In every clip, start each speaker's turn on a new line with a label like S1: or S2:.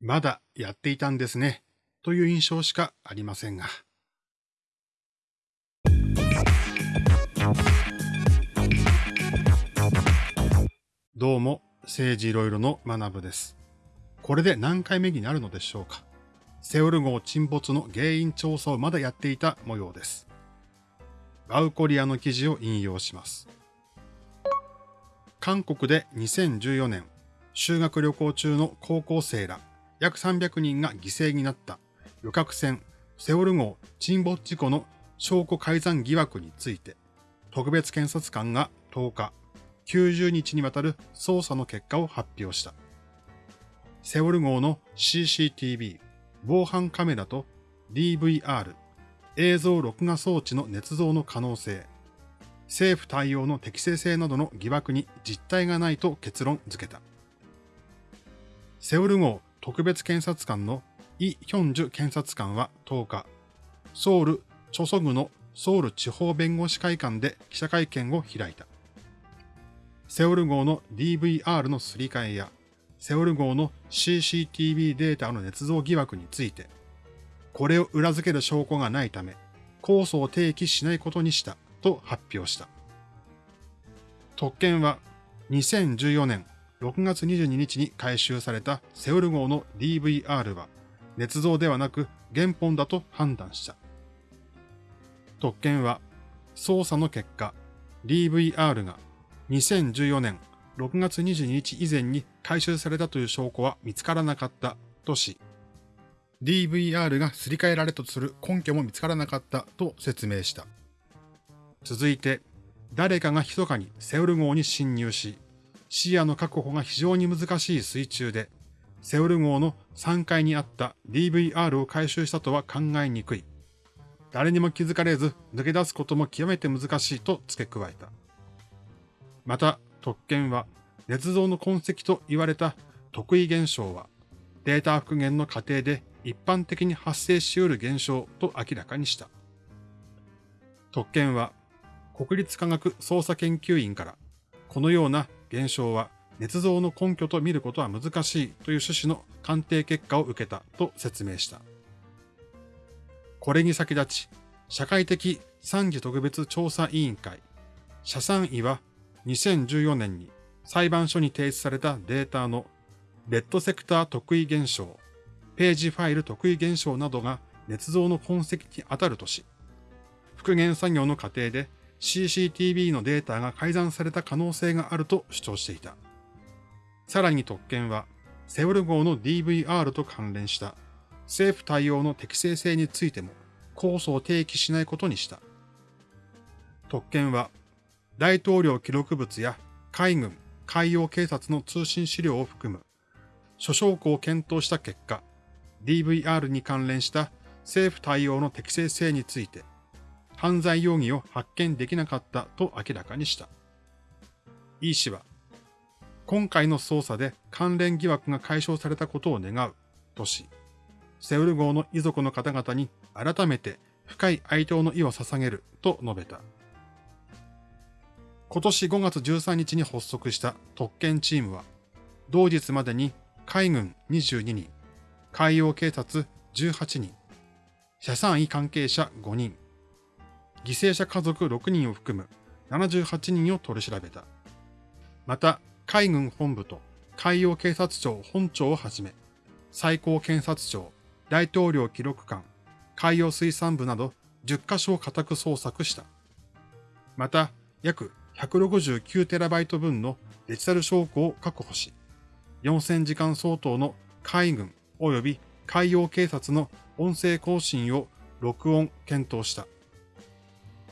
S1: まだやっていたんですね、という印象しかありませんが。どうも、政治いろいろの学部です。これで何回目になるのでしょうか。セウル号沈没の原因調査をまだやっていた模様です。バウコリアの記事を引用します。韓国で2014年、修学旅行中の高校生ら約300人が犠牲になった旅客船セオル号沈没事故の証拠改ざん疑惑について、特別検察官が10日、90日にわたる捜査の結果を発表した。セオル号の CCTV、防犯カメラと DVR、映像録画装置の捏造の可能性、政府対応の適正性などの疑惑に実態がないと結論付けた。セオル号特別検察官のイ・ヒョンジュ検察官は10日、ソウル・チョソグのソウル地方弁護士会館で記者会見を開いた。セオル号の DVR のすり替えや、セオル号の CCTV データの捏造疑惑について、これを裏付ける証拠がないため、控訴を提起しないことにしたと発表した。特権は2014年6月22日に回収されたセウル号の DVR は捏造ではなく原本だと判断した。特権は捜査の結果 DVR が2014年6月22日以前に回収されたという証拠は見つからなかったとし、DVR がすり替えられたとする根拠も見つからなかったと説明した。続いて、誰かが密かにセウル号に侵入し、視野の確保が非常に難しい水中で、セウル号の3階にあった DVR を回収したとは考えにくい。誰にも気づかれず抜け出すことも極めて難しいと付け加えた。また、特権は、捏造の痕跡と言われた特異現象は、データ復元の過程で一般的に発生し得る現象と明らかにした。特権は、国立科学捜査研究員から、このような現象は捏造の根拠と見ることは難しいという趣旨の鑑定結果を受けたと説明した。これに先立ち、社会的三次特別調査委員会、社産委は2014年に裁判所に提出されたデータのレッドセクター特異現象、ページファイル特異現象などが捏造の痕跡に当たるとし、復元作業の過程で CCTV のデータが改ざんされた可能性があると主張していた。さらに特権は、セウル号の DVR と関連した政府対応の適正性についても控訴を提起しないことにした。特権は、大統領記録物や海軍、海洋警察の通信資料を含む諸証拠を検討した結果、DVR に関連した政府対応の適正性について犯罪容疑を発見できなかったと明らかにした。イ氏は、今回の捜査で関連疑惑が解消されたことを願うとし、セウル号の遺族の方々に改めて深い哀悼の意を捧げると述べた。今年5月13日に発足した特権チームは、同日までに海軍22人、海洋警察18人、社産委関係者5人、犠牲者家族6人を含む78人を取り調べた。また、海軍本部と海洋警察庁本庁をはじめ、最高検察庁、大統領記録館、海洋水産部など10カ所を家宅捜索した。また、約 169TB 分のデジタル証拠を確保し、4000時間相当の海軍及び海洋警察の音声更新を録音検討した。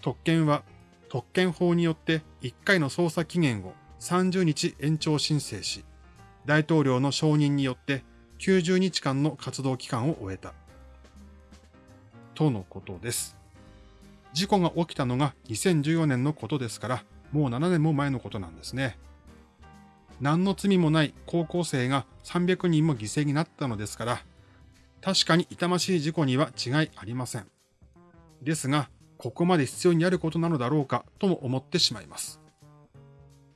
S1: 特権は特権法によって1回の捜査期限を30日延長申請し、大統領の承認によって90日間の活動期間を終えた。とのことです。事故が起きたのが2014年のことですから、もう7年も前のことなんですね。何の罪もない高校生が300人も犠牲になったのですから、確かに痛ましい事故には違いありません。ですが、ここまで必要にあることなのだろうかとも思ってしまいます。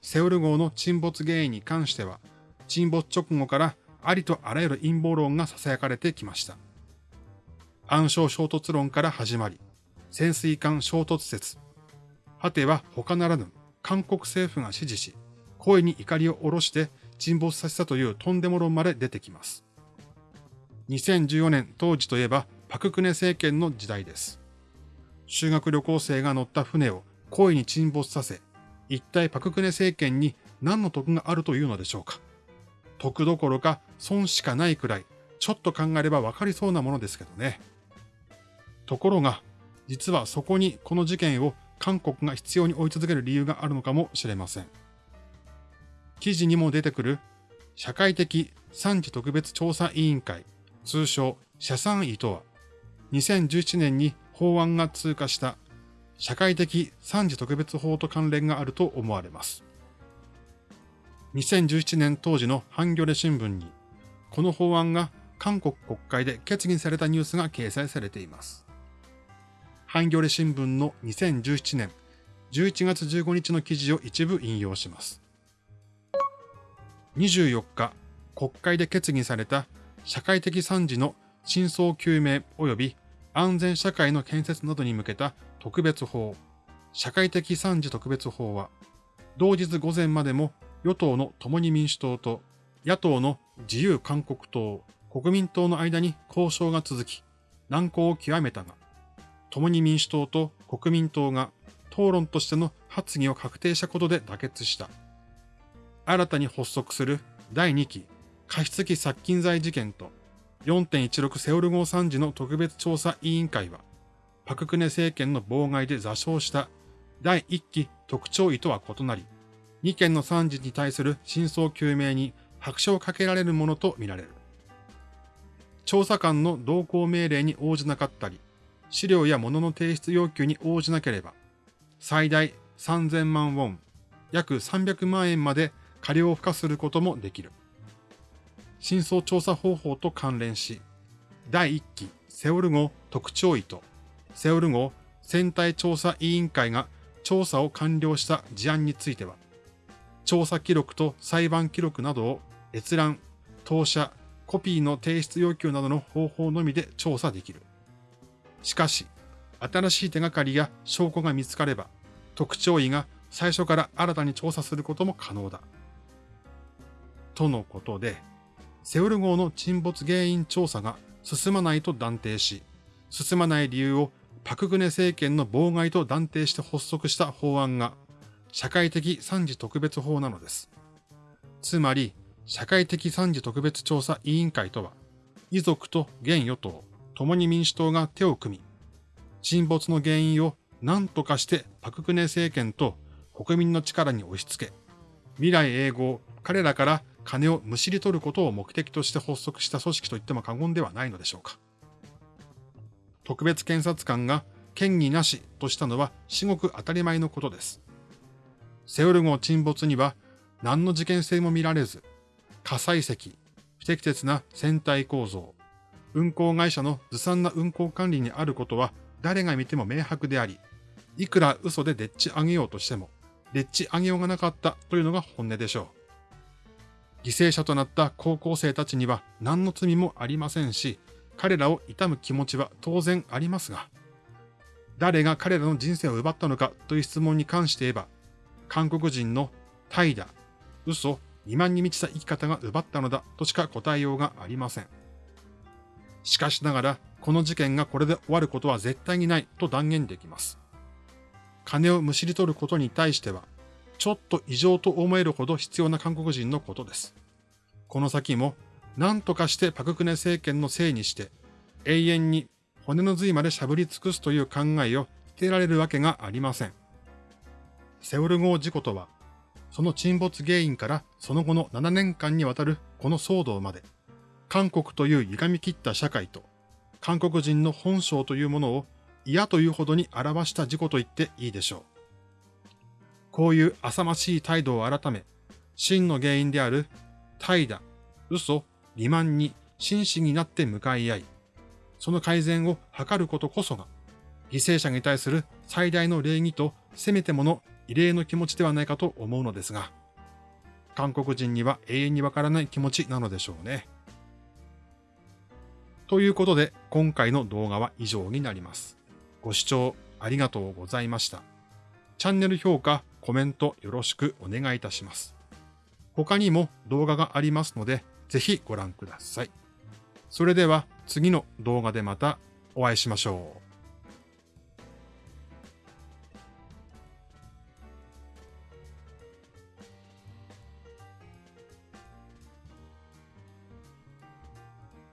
S1: セウル号の沈没原因に関しては、沈没直後からありとあらゆる陰謀論が囁かれてきました。暗礁衝突論から始まり、潜水艦衝突説、果ては他ならぬ韓国政府が支持し、声に怒りを下ろして沈没させたというとんでも論まで出てきます。2014年当時といえばパククネ政権の時代です。修学旅行生が乗った船を故意に沈没させ、一体パククネ政権に何の得があるというのでしょうか。得どころか損しかないくらい、ちょっと考えればわかりそうなものですけどね。ところが、実はそこにこの事件を韓国が必要に追い続ける理由があるのかもしれません。記事にも出てくる社会的産地特別調査委員会、通称社産委とは、2017年に法案が通過した社会的産地特別法と関連があると思われます。2017年当時のハンギョレ新聞に、この法案が韓国国会で決議されたニュースが掲載されています。ハンギョレ新聞の2017年11月15日の記事を一部引用します。24日、国会で決議された社会的惨事の真相究明及び安全社会の建設などに向けた特別法、社会的惨事特別法は、同日午前までも与党の共に民主党と野党の自由韓国党、国民党の間に交渉が続き、難航を極めたが、共に民主党と国民党が討論としての発議を確定したことで妥結した。新たに発足する第2期過失期殺菌罪事件と4.16セオル号惨事の特別調査委員会は、パククネ政権の妨害で座礁した第1期特徴意とは異なり、2件の惨事に対する真相究明に拍車をかけられるものとみられる。調査官の同行命令に応じなかったり、資料や物の提出要求に応じなければ、最大3000万ウォン、約300万円まで過料を付加することもできる。真相調査方法と関連し、第1期セオル号特徴医とセオル号船体調査委員会が調査を完了した事案については、調査記録と裁判記録などを閲覧、投射、コピーの提出要求などの方法のみで調査できる。しかし、新しい手がかりや証拠が見つかれば、特徴医が最初から新たに調査することも可能だ。とのことで、セウル号の沈没原因調査が進まないと断定し、進まない理由をパクグネ政権の妨害と断定して発足した法案が社会的惨事特別法なのです。つまり、社会的惨事特別調査委員会とは、遺族と現与党、共に民主党が手を組み、沈没の原因を何とかしてパククネ政権と国民の力に押し付け、未来永劫彼らから金をむしり取ることを目的として発足した組織と言っても過言ではないのでしょうか。特別検察官が権威なしとしたのは至極当たり前のことです。セウル号沈没には何の事件性も見られず、火砕石、不適切な船体構造、運航会社のずさんな運航管理にあることは誰が見ても明白であり、いくら嘘ででっち上げようとしても、でっち上げようがなかったというのが本音でしょう。犠牲者となった高校生たちには何の罪もありませんし、彼らを悼む気持ちは当然ありますが、誰が彼らの人生を奪ったのかという質問に関して言えば、韓国人の怠惰、嘘、2万に満ちた生き方が奪ったのだとしか答えようがありません。しかしながら、この事件がこれで終わることは絶対にないと断言できます。金をむしり取ることに対しては、ちょっと異常と思えるほど必要な韓国人のことです。この先も何とかしてパククネ政権のせいにして永遠に骨の髄までしゃぶり尽くすという考えを捨てられるわけがありません。セウル号事故とは、その沈没原因からその後の7年間にわたるこの騒動まで、韓国という歪み切った社会と韓国人の本性というものを嫌というほどに表した事故と言っていいでしょう。こういう浅ましい態度を改め、真の原因である怠惰、嘘、欺瞞に真摯になって向かい合い、その改善を図ることこそが、犠牲者に対する最大の礼儀とせめてもの異例の気持ちではないかと思うのですが、韓国人には永遠にわからない気持ちなのでしょうね。ということで、今回の動画は以上になります。ご視聴ありがとうございました。チャンネル評価、コメントよろしくお願いいたします。他にも動画がありますので、ぜひご覧ください。それでは次の動画でまたお会いしましょう。